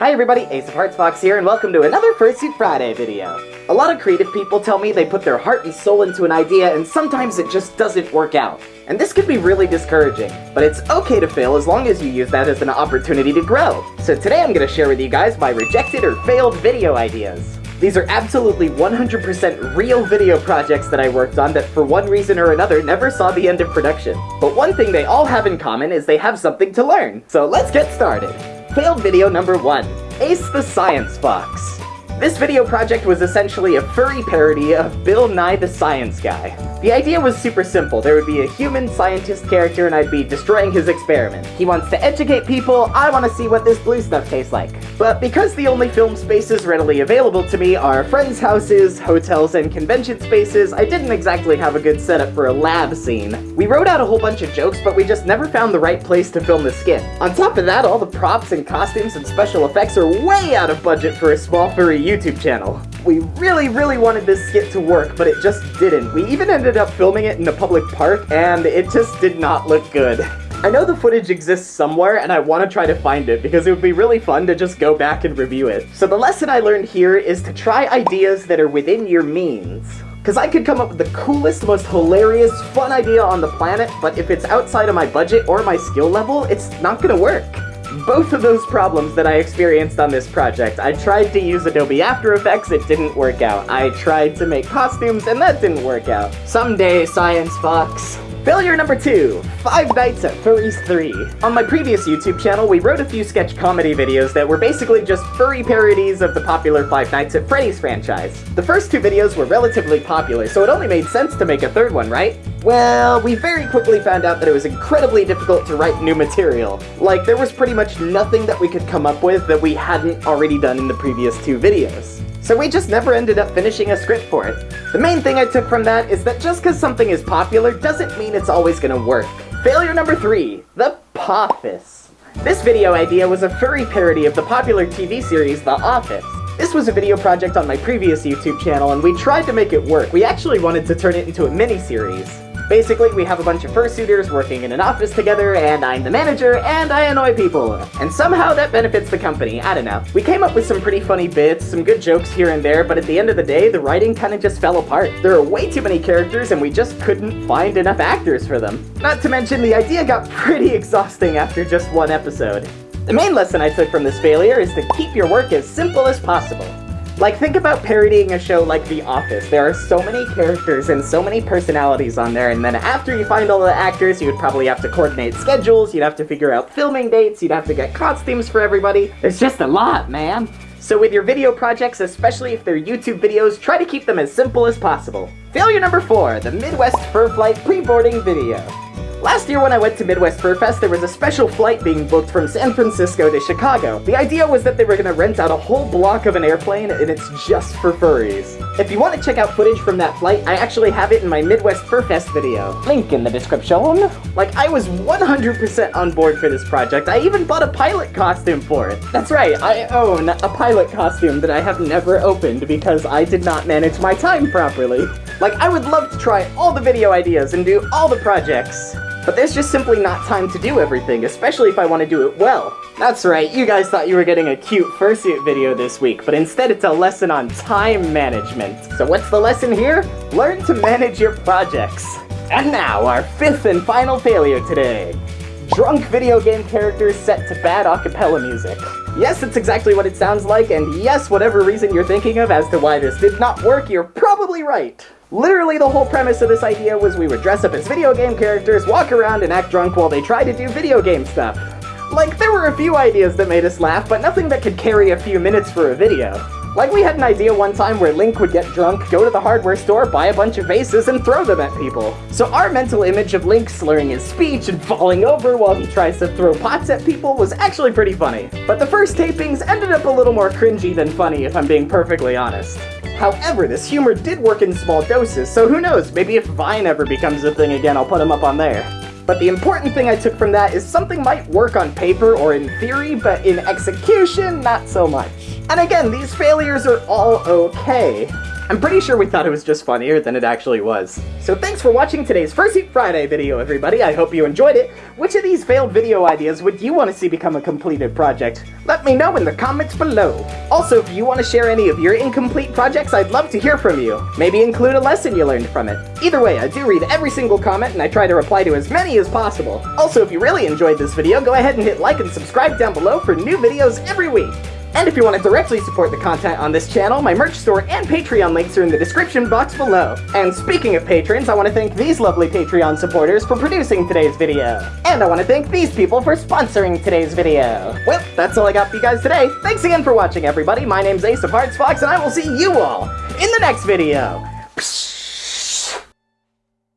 Hi everybody, Ace of Hearts Fox here, and welcome to another Fursuit Friday video. A lot of creative people tell me they put their heart and soul into an idea, and sometimes it just doesn't work out. And this can be really discouraging, but it's okay to fail as long as you use that as an opportunity to grow. So today I'm going to share with you guys my rejected or failed video ideas. These are absolutely 100% real video projects that I worked on that for one reason or another never saw the end of production. But one thing they all have in common is they have something to learn. So let's get started. Failed video number one, Ace the Science Fox. This video project was essentially a furry parody of Bill Nye the Science Guy. The idea was super simple. There would be a human scientist character and I'd be destroying his experiment. He wants to educate people, I want to see what this blue stuff tastes like. But because the only film spaces readily available to me are friends' houses, hotels, and convention spaces, I didn't exactly have a good setup for a lab scene. We wrote out a whole bunch of jokes, but we just never found the right place to film the skit. On top of that, all the props and costumes and special effects are way out of budget for a small furry YouTube channel. We really, really wanted this skit to work, but it just didn't. We even ended up filming it in a public park, and it just did not look good. I know the footage exists somewhere, and I want to try to find it, because it would be really fun to just go back and review it. So the lesson I learned here is to try ideas that are within your means. Because I could come up with the coolest, most hilarious, fun idea on the planet, but if it's outside of my budget or my skill level, it's not gonna work both of those problems that I experienced on this project. I tried to use Adobe After Effects, it didn't work out. I tried to make costumes, and that didn't work out. Someday, Science Fox. Failure number two, Five Nights at Furry's 3. On my previous YouTube channel, we wrote a few sketch comedy videos that were basically just furry parodies of the popular Five Nights at Freddy's franchise. The first two videos were relatively popular, so it only made sense to make a third one, right? Well, we very quickly found out that it was incredibly difficult to write new material. Like, there was pretty much nothing that we could come up with that we hadn't already done in the previous two videos. So we just never ended up finishing a script for it. The main thing I took from that is that just because something is popular doesn't mean it's always gonna work. Failure number three, The Poffice. This video idea was a furry parody of the popular TV series The Office. This was a video project on my previous YouTube channel and we tried to make it work. We actually wanted to turn it into a mini-series. Basically, we have a bunch of fursuiters working in an office together, and I'm the manager, and I annoy people. And somehow that benefits the company, I don't know. We came up with some pretty funny bits, some good jokes here and there, but at the end of the day, the writing kinda just fell apart. There are way too many characters, and we just couldn't find enough actors for them. Not to mention, the idea got pretty exhausting after just one episode. The main lesson I took from this failure is to keep your work as simple as possible. Like, think about parodying a show like The Office. There are so many characters and so many personalities on there, and then after you find all the actors, you would probably have to coordinate schedules, you'd have to figure out filming dates, you'd have to get costumes for everybody. It's just a lot, man. So with your video projects, especially if they're YouTube videos, try to keep them as simple as possible. Failure number 4, the Midwest Fur Flight pre-boarding video. Last year when I went to Midwest Fur Fest, there was a special flight being booked from San Francisco to Chicago. The idea was that they were gonna rent out a whole block of an airplane, and it's just for furries. If you want to check out footage from that flight, I actually have it in my Midwest Fur Fest video. Link in the description. Like, I was 100% on board for this project. I even bought a pilot costume for it. That's right, I own a pilot costume that I have never opened because I did not manage my time properly. Like, I would love to try all the video ideas and do all the projects. But there's just simply not time to do everything, especially if I want to do it well. That's right, you guys thought you were getting a cute fursuit video this week, but instead it's a lesson on time management. So what's the lesson here? Learn to manage your projects. And now, our fifth and final failure today. Drunk video game characters set to bad acapella music. Yes, it's exactly what it sounds like, and yes, whatever reason you're thinking of as to why this did not work, you're probably right. Literally the whole premise of this idea was we would dress up as video game characters, walk around and act drunk while they try to do video game stuff. Like, there were a few ideas that made us laugh, but nothing that could carry a few minutes for a video. Like, we had an idea one time where Link would get drunk, go to the hardware store, buy a bunch of vases, and throw them at people. So our mental image of Link slurring his speech and falling over while he tries to throw pots at people was actually pretty funny. But the first tapings ended up a little more cringy than funny, if I'm being perfectly honest. However, this humor did work in small doses, so who knows, maybe if Vine ever becomes a thing again, I'll put him up on there. But the important thing I took from that is something might work on paper or in theory, but in execution, not so much. And again, these failures are all okay. I'm pretty sure we thought it was just funnier than it actually was. So thanks for watching today's Fursuit Friday video, everybody. I hope you enjoyed it. Which of these failed video ideas would you want to see become a completed project? Let me know in the comments below. Also, if you want to share any of your incomplete projects, I'd love to hear from you. Maybe include a lesson you learned from it. Either way, I do read every single comment and I try to reply to as many as possible. Also, if you really enjoyed this video, go ahead and hit like and subscribe down below for new videos every week. And if you want to directly support the content on this channel, my merch store and Patreon links are in the description box below. And speaking of patrons, I want to thank these lovely Patreon supporters for producing today's video. And I want to thank these people for sponsoring today's video. Well, that's all I got for you guys today. Thanks again for watching, everybody. My name's Ace of Hearts Fox, and I will see you all in the next video. Psh